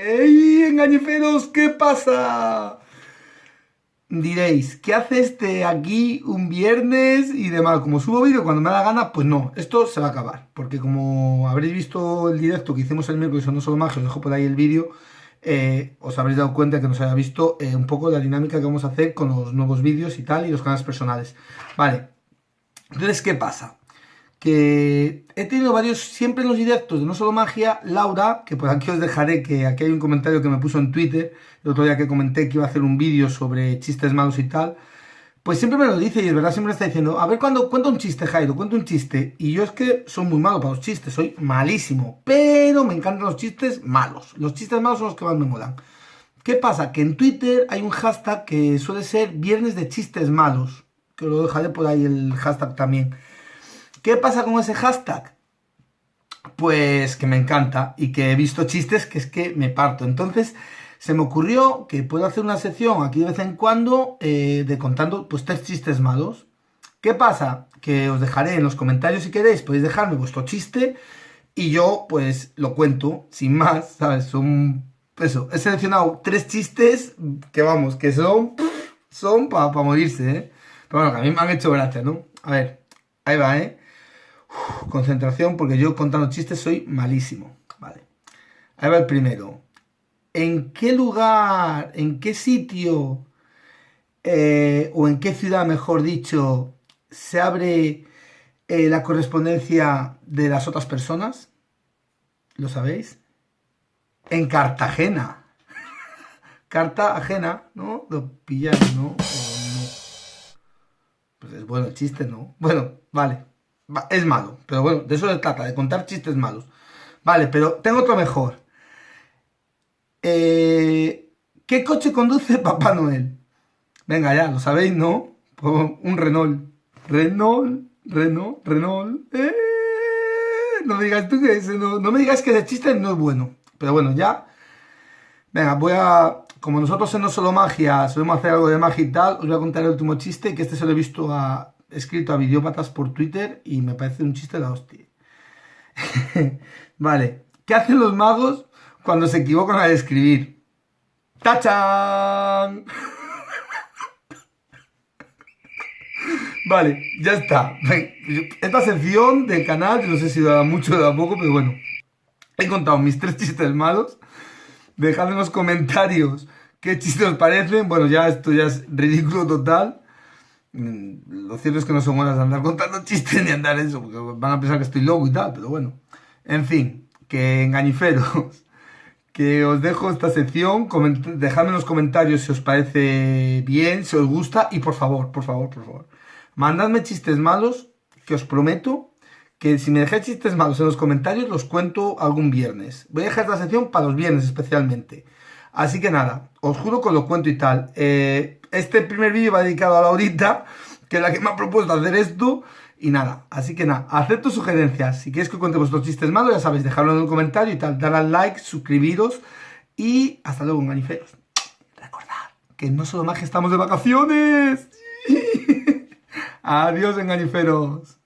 ¡Ey, engañiferos! ¿Qué pasa? Diréis, ¿qué hace este aquí un viernes y demás? Como subo vídeo cuando me da gana, pues no, esto se va a acabar. Porque como habréis visto el directo que hicimos el miércoles, no solo más, os dejo por ahí el vídeo, eh, os habréis dado cuenta que nos haya visto eh, un poco la dinámica que vamos a hacer con los nuevos vídeos y tal, y los canales personales. Vale, entonces, ¿qué pasa? Que he tenido varios, siempre en los directos de No Solo Magia, Laura, que por aquí os dejaré, que aquí hay un comentario que me puso en Twitter, el otro día que comenté que iba a hacer un vídeo sobre chistes malos y tal, pues siempre me lo dice y es verdad, siempre me está diciendo, a ver, cuando cuento un chiste, Jairo, cuento un chiste, y yo es que soy muy malo para los chistes, soy malísimo, pero me encantan los chistes malos, los chistes malos son los que más me molan. ¿Qué pasa? Que en Twitter hay un hashtag que suele ser Viernes de Chistes Malos, que lo dejaré por ahí el hashtag también. ¿Qué pasa con ese hashtag? Pues que me encanta y que he visto chistes que es que me parto. Entonces se me ocurrió que puedo hacer una sección aquí de vez en cuando eh, de contando pues tres chistes malos. ¿Qué pasa? Que os dejaré en los comentarios si queréis, podéis dejarme vuestro chiste y yo pues lo cuento sin más, ¿sabes? Son, eso, he seleccionado tres chistes que vamos, que son, son para morirse, ¿eh? Pero bueno, que a mí me han hecho gracia, ¿no? A ver, ahí va, ¿eh? Concentración, porque yo contando chistes soy malísimo. Vale. Ahí va el primero. ¿En qué lugar, en qué sitio, eh, o en qué ciudad, mejor dicho, se abre eh, la correspondencia de las otras personas? ¿Lo sabéis? En Cartagena. Carta ajena, ¿no? Lo ¿no? no? Pues es bueno el chiste, ¿no? Bueno, vale es malo, pero bueno, de eso se trata, de contar chistes malos. Vale, pero tengo otro mejor. Eh, ¿Qué coche conduce Papá Noel? Venga, ya, lo sabéis, ¿no? Un Renault. Renault, Renault, Renault. Eh, no me digas tú que ese no, no me digas que ese chiste no es bueno. Pero bueno, ya. Venga, voy a. Como nosotros en No Solo Magia solemos hacer algo de magia y tal, os voy a contar el último chiste, que este se lo he visto a escrito a videópatas por Twitter y me parece un chiste la hostia. vale, ¿qué hacen los magos cuando se equivocan al escribir? ¡Tachan! vale, ya está. Esta sección del canal, no sé si da mucho o da poco, pero bueno. He contado mis tres chistes malos. Dejad en los comentarios qué chistes os parecen. Bueno, ya esto ya es ridículo total. Mm, lo cierto es que no son buenas de andar contando chistes ni andar eso, porque van a pensar que estoy loco y tal, pero bueno. En fin, que engañiferos, que os dejo esta sección, dejadme en los comentarios si os parece bien, si os gusta, y por favor, por favor, por favor, mandadme chistes malos, que os prometo que si me dejáis chistes malos en los comentarios, los cuento algún viernes. Voy a dejar esta sección para los viernes especialmente. Así que nada, os juro que lo cuento y tal. Eh, este primer vídeo va dedicado a Laurita, que es la que me ha propuesto hacer esto. Y nada, así que nada, acepto sugerencias. Si queréis que cuente vuestros chistes malos, ya sabéis, dejadlo en un comentario y tal. Dale al like, suscribiros y hasta luego, enganiferos. Recordad que no solo más que estamos de vacaciones. Adiós, enganiferos.